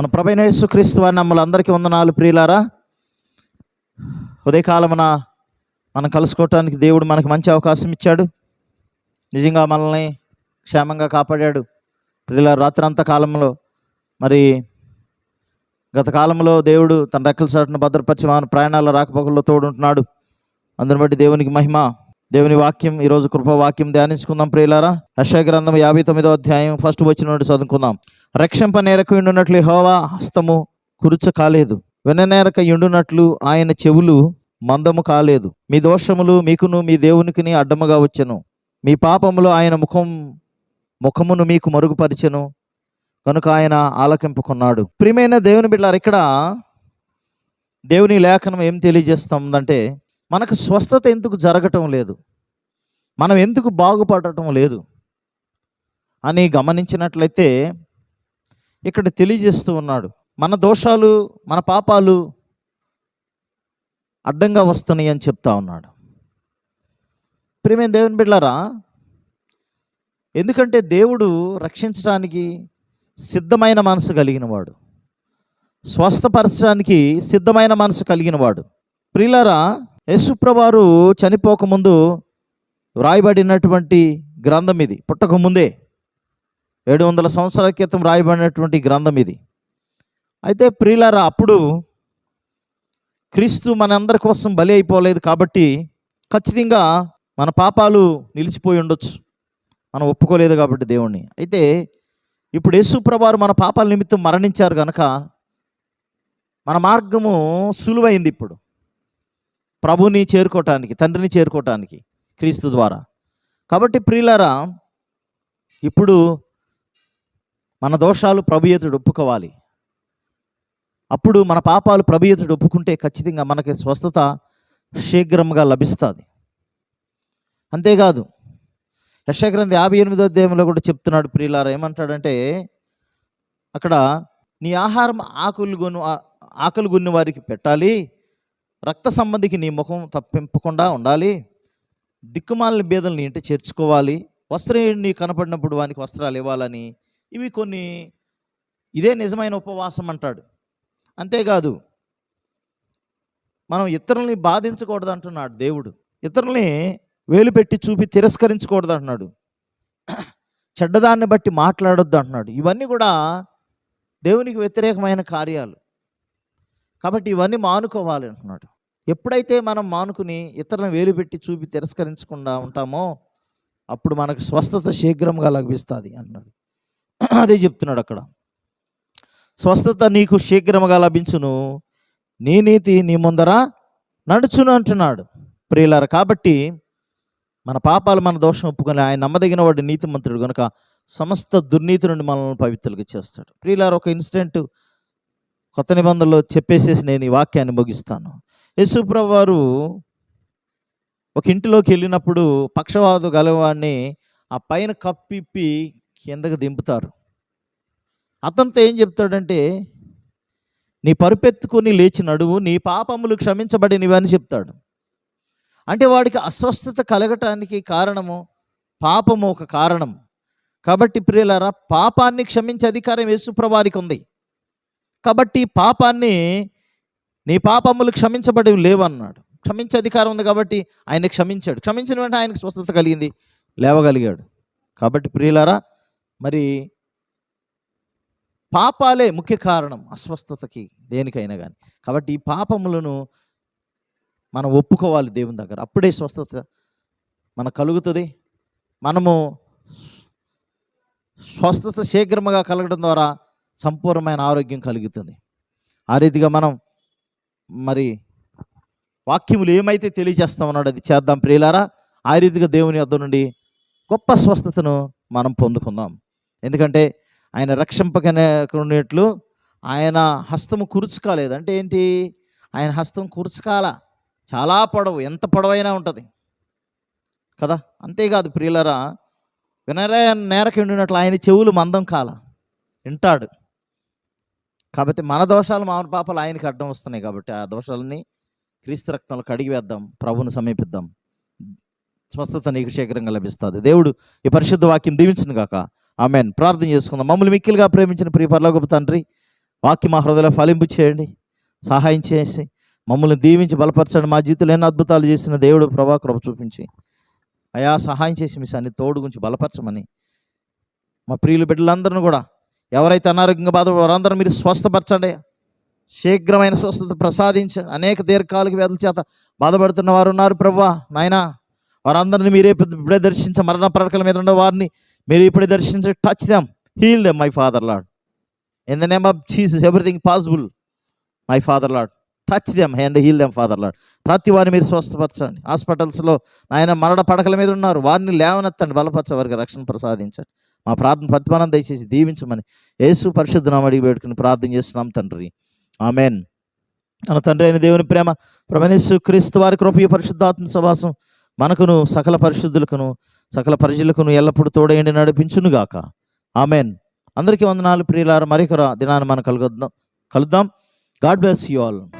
మన ప్రభైన యేసుక్రీస్తు వారి మమ్మల్ని అందరికీ వందనాలు ప్రియులారా. ఉదయకాలమున మనం కలుసుకోవటానికి దేవుడు మనకు మంచి అవకాశం ఇచ్చాడు. నిజంగా మనల్ని క్షేమంగా కాపాడాడు. ప్రియుల రాత్రంత కాలంలో మరి గత కాలంలో దేవుడు తన రెక్కల చాటును భద్రపరిచి మన ప్రయాణాల రాకపోకల్లో తోడుంటున్నాడు. అందుని బట్టి దేవునికి మహిమ. దేవుని వాక్యం ఈరోజు కృప వాక్యం ధ్యానించుకుందాం ప్రియులారా. యెషయా గ్రంథం యాభై తొమ్మిదో అధ్యాయం ఫస్ట్ వచ్చిన నుండి చదువుకుందాం. రక్షంప నేరకు ఉండునట్లు హోవా హస్తము కురుచ కాలేదు. వెననేరక ఉండునట్లు ఆయన చెవులు మందము కాలేదు. మీ దోషములు మీకును మీ దేవునికిని అడ్డముగా వచ్చెను. మీ పాపములు ఆయన ముఖం ముఖమును మీకు మరుగుపరిచెను. కనుక ఆయన ఆలకింపుకున్నాడు. ప్రియమైన దేవుని బిడ్డారు ఇక్కడ దేవుని లేఖనం ఏం తెలియజేస్తుందంటే మనకు స్వస్థత ఎందుకు జరగటం లేదు? మనం ఎందుకు బాగుపడటం లేదు? అని గమనించినట్లయితే ఇక్కడ తెలియజేస్తూ ఉన్నాడు. మన దోషాలు మన పాపాలు అడ్డంగా వస్తున్నాయి అని చెప్తా ఉన్నాడు. ప్రియమైన దేవుని బిడ్డారా ఎందుకంటే దేవుడు రక్షించడానికి సిద్ధమైన మనసు కలిగినవాడు. స్వస్థపరచడానికి సిద్ధమైన మనసు కలిగినవాడు. ప్రియులారా యేసుప్రవారు చనిపోకముందు రాయబడినటువంటి గ్రంథం ఇది. పుట్టకముందే ఏడు వందల సంవత్సరాల క్రితం రాయబడినటువంటి గ్రంథం ఇది. అయితే ప్రియులారా అప్పుడు క్రీస్తు మనందరి కోసం బలి అయిపోలేదు కాబట్టి ఖచ్చితంగా మన పాపాలు నిలిచిపోయి ఉండొచ్చు. మనం ఒప్పుకోలేదు కాబట్టి దేవుణ్ణి. అయితే ఇప్పుడు యేసుప్రభారు మన పాపాల నిమిత్తం మరణించారు కనుక మన మార్గము సులువైంది ఇప్పుడు. ప్రభుని చేరుకోవటానికి తండ్రిని చేరుకోవటానికి క్రీస్తు ద్వారా. కాబట్టి ప్రియులారా ఇప్పుడు మన దోషాలు ప్రభు ఎదుడు ఒప్పుకోవాలి. అప్పుడు మన పాపాలు ప్రభు ఎదుడు ఒప్పుకుంటే ఖచ్చితంగా మనకి స్వస్థత శీఘ్రంగా లభిస్తుంది. అంతేకాదు యశగ్రంథి యాభై ఎనిమిదో అధ్యాయంలో కూడా చెప్తున్నాడు ప్రియులారా ఏమంటాడంటే అక్కడ నీ ఆహారం ఆకులు గొను ఆకలి గున్ని వారికి పెట్టాలి రక్త సంబంధికి నీ ముఖం తప్పింపకుండా ఉండాలి. దిక్కుమాలిన బీదల్ని ఇంటి చేర్చుకోవాలి. వస్త్రం కనపడినప్పుడు వానికి వస్త్రాలు ఇవ్వాలని ఇవి కొన్ని ఇదే నిజమైన ఉపవాసం అంటాడు. అంతేకాదు మనం ఇతరుల్ని బాధించకూడదు అంటున్నాడు దేవుడు. ఇతరుల్ని వేలు పెట్టి చూపి తిరస్కరించకూడదు అంటున్నాడు చెడ్డదాన్ని బట్టి మాట్లాడొద్దు అంటున్నాడు ఇవన్నీ కూడా దేవునికి వ్యతిరేకమైన కార్యాలు. కాబట్టి ఇవన్నీ మానుకోవాలి అంటున్నాడు. ఎప్పుడైతే మనం మానుకుని ఇతరులను వేలు పెట్టి చూపి తిరస్కరించకుండా ఉంటామో అప్పుడు మనకు స్వస్థత శీఘ్రంగా లభిస్తుంది అన్నాడు అదే చెప్తున్నాడు అక్కడ. స్వస్థత నీకు శీఘ్రంగా లభించును. నీ నీతి నీ ముందర నడుచును అంటున్నాడు. ప్రియులారు కాబట్టి మన పాపాలు మన దోషం ఒప్పుకొని ఆయన నమ్మదగిన వాడు నీతిమంతుడు కనుక సమస్త దుర్నీతి నుండి మనల్ని పవిత్రులుగా చేస్తాడు. ప్రియులారు ఒక ఇన్సిడెంట్ కొత్త నిబంధనలో చెప్పేసేసి నేను ఈ వాక్యాన్ని ముగిస్తాను. యేసుప్రభు వారు ఒక ఇంటిలోకి వెళ్ళినప్పుడు పక్షవాదు గలవాడిని ఆ పైన కప్పిప్పి కిందకి దింపుతారు. అతనితో ఏం చెప్తాడంటే నీ పరుపెత్తుకుని లేచి నడువు నీ పాపములు క్షమించబడినవని చెప్తాడు. అంటే వాడికి అస్వస్థత కలగటానికి కారణము పాపము ఒక కారణం. కాబట్టి ప్రియులారా పాపాన్ని క్షమించే అధికారం యేసుప్రభారికి ఉంది. కాబట్టి పాపాన్ని నీ పాపములు క్షమించబడి లేవన్నాడు. క్షమించే అధికారం ఉంది కాబట్టి ఆయన క్షమించాడు. క్షమించిన వెంటనే ఆయనకు స్వస్థత కలిగింది లేవగలిగాడు. కాబట్టి ప్రియులారా మరి పాపాలే ముఖ్య కారణం అస్వస్థతకి దేనికైనా కానీ కాబట్టి ఈ పాపములను మనం ఒప్పుకోవాలి దేవుని దగ్గర. అప్పుడే స్వస్థత మనకు కలుగుతుంది. మనము స్వస్థత శీఘ్రముగా కలగడం ద్వారా సంపూర్ణమైన ఆరోగ్యం కలుగుతుంది. ఆ రీతిగా మనం మరి వాక్యములు ఏమైతే తెలియజేస్తామన్నాడు అది చేద్దాం ప్రియులారా. ఆ రీతిగా దేవుని వద్ద నుండి గొప్ప స్వస్థతను మనం పొందుకుందాం. ఎందుకంటే ఆయన రక్షింపకనేట్లు ఆయన హస్తము కురుచుకోలేదు. అంటే ఏంటి? ఆయన హస్తం కూర్చుకాల. చాలా పొడవు ఎంత పొడవైనా ఉంటుంది. కదా? అంతేకాదు ప్రియులరా వినరే నేరకి ఉండినట్లు ఆయన చెవులు మందం కాల. వింటాడు. కాబట్టి మన దోషాలు మన పాపాలు ఆయనకి అడ్డం వస్తున్నాయి కాబట్టి ఆ దోషాలని క్రీస్తు రక్తంలో కడిగి వేద్దాం ప్రభుని సమీపిద్దాం. స్వస్థత నీకు శీఘ్రంగా లభిస్తుంది. దేవుడు ఈ పరిశుద్ధ వాక్యం దీవించిన గాక. ఆమెన్. ప్రార్థన చేసుకుందాం. మమ్మల్ని మిక్కిలుగా ప్రేమించిన ప్రియ పరలోకపు తండ్రి వాక్యం మా హృదయలో ఫలింపు చేయండి సహాయం చేసి మమ్మల్ని దీవించి బలపరచండి. మా జీవితంలో ఎన్నో అద్భుతాలు చేసిన దేవుడు ప్రభా కృప చూపించి అయా సహాయం చేసి మీ సన్ని తోడు గురించి బలపరచమని మా ప్రియులు బిడ్డలందరిని కూడా ఎవరైతే అనారోగ్యంగా బాధ వారందరూ మీరు స్వస్థపరచండి. శీఘ్రమైన స్వస్థత ప్రసాదించండి. అనేక దీర్ఘకాలిక వ్యాధుల చేత బాధపడుతున్న వారు ఉన్నారు ప్రభా. నాయనా వారందరిని మీరే ఇప్పుడే దర్శించ మరణ పడకల మీద ఉన్న వారిని మీరు ఇప్పుడే దర్శించి touch them heal them my father lord in the name of Jesus everything possible my father lord touch them and heal them father lord ప్రతి వారిని మీరు స్వస్థపరచండి. హాస్పిటల్స్లో ఆయన మరణ పడకల మీద ఉన్నారు. వారిని లేవనెత్తండి బలపరచ వారికి రక్షణ ప్రసాదించండి. మా ప్రార్థన ప్రతిఫలం దయచేసి దీవించమని యేసు పరిశుద్ధ అడిగి పెట్టుకుని ప్రార్థన చేస్తున్నాం తండ్రి. ఆమెన్. మన తండ్రి అయిన దేవుని ప్రేమ ప్రమణేశు క్రీస్తు వారి కృపయ పరిశుద్ధాత్మ సవాసం మనకును సకల పరిశుద్ధులకును సకల ప్రజలకును ఎల్లప్పుడూ తోడయండి నడిపించునుగాక. ఆమెన్. అందరికీ వందనాలు ప్రియులారు మరికొర దినాన్ని మనం కలుగుద్దాం కలుద్దాం. God bless you all.